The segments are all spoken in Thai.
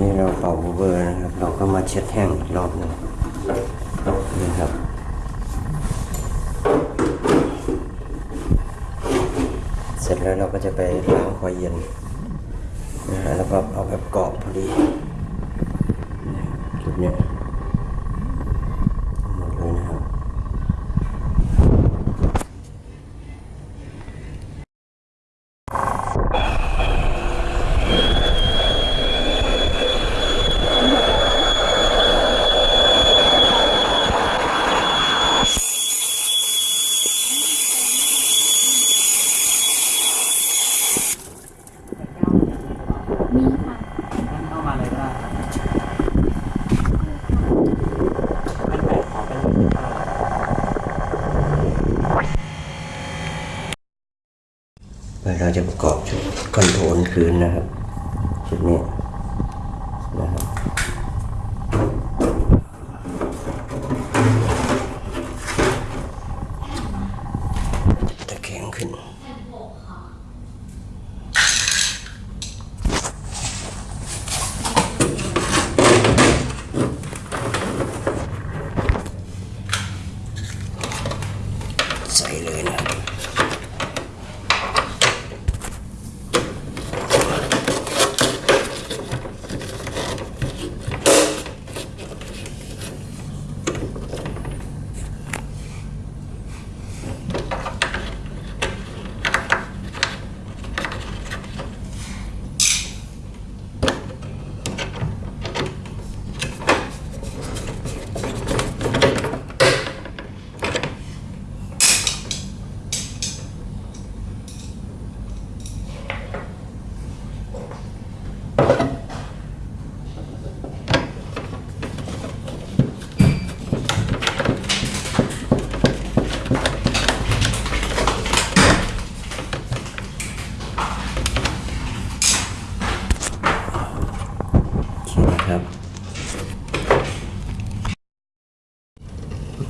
นี้เราเป่าเบอร์นะครับ เราก็มาเช็ดแห้งอีกรอบหนึงนะครับเสร็จแล้วเราก็จะไปล้างคอยเย็นนะฮะแล้วก็เอาแบบกรอบพอดี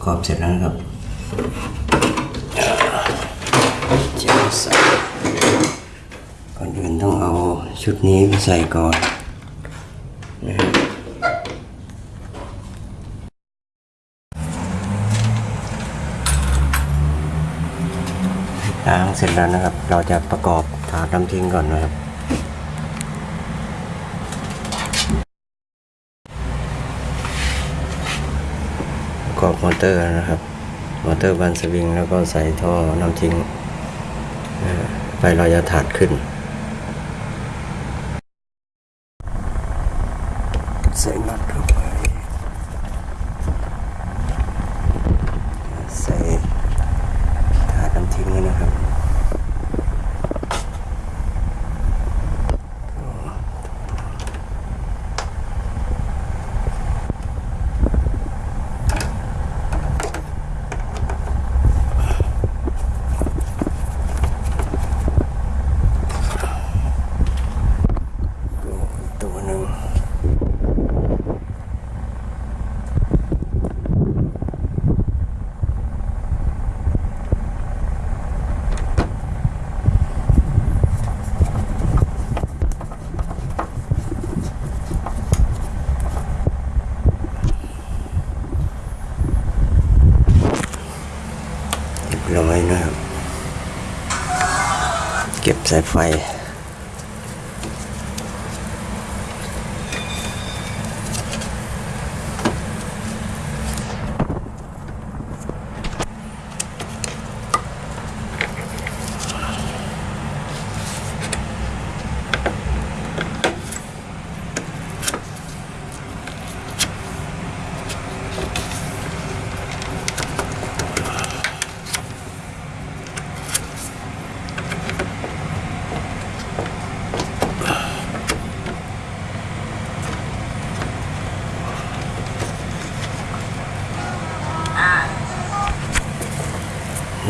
ประกอบเสร็จแล้วนะครับจะใส่ก่อนอื่นต้องเอาชุดนี้ไปใส่ก่อนนะครับล้างเสร็จแล้วนะครับ เราจะประกอบถาดน้ำทิ้งก่อนนะครับ ประ กอบมอเตอร์นะครับมอเตอร์บานสวิงแล้วก็ใส่ท่อน้ำทิ้งไฟเราถาดขึ้น ใส่น็อตเข้าไป ใส่ถาดน้ำทิ้งนะครับ ดูอีกตัวหนึ่ง น้อยนะครับ เก็บสายไฟ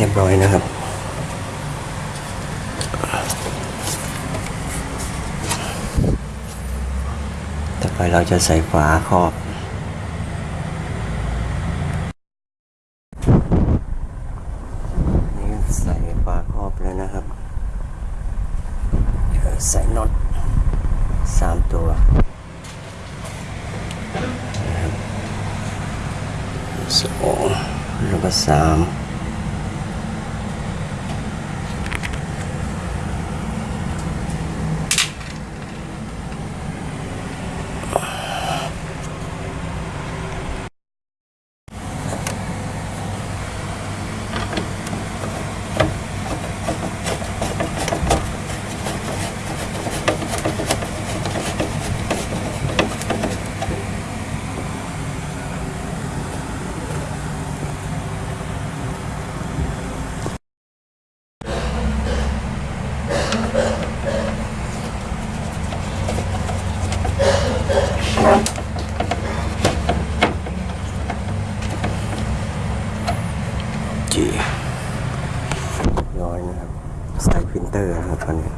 เรียบร้อยนะครับ ต่อไปเราจะใส่ฝาครอบนี่ใส่ฝาครอบแล้วนะครับ ใส่น็อตสามตัวสองแล้วก็สาม ร้อยนะครับ สายพิมพ์เตอร์นะครับตอนนี้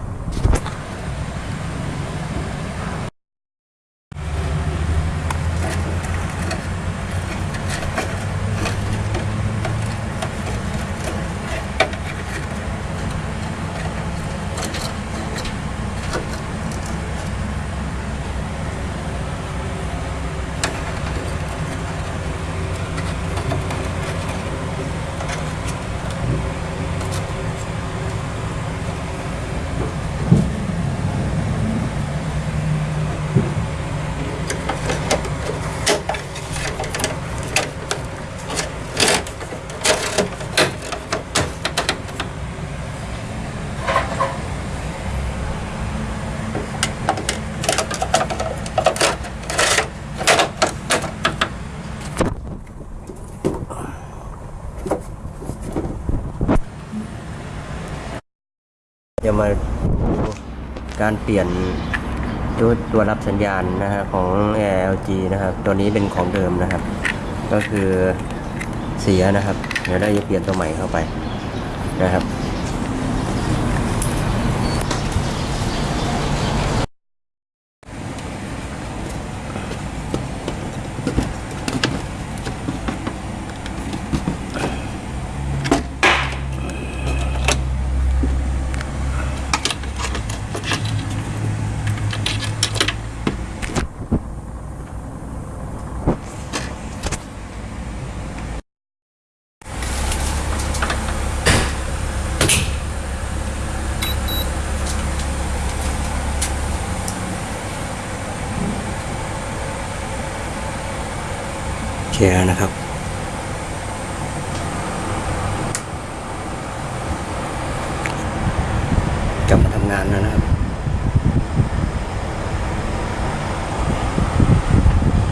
จะมาดูการเปลี่ยนตัวตัวรับสัญญาณนะฮะของ LG นะครับ ตัวนี้เป็นของเดิมนะครับ ก็คือเสียนะครับ เดี๋ยวได้จะเปลี่ยนตัวใหม่เข้าไปนะครับ แชร์นะครับ กลับมาทำงานแล้วนะครับ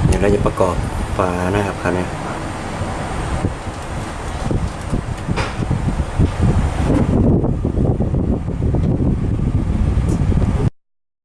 เดี๋ยวเราจะประกอบฝานะครับคันนี้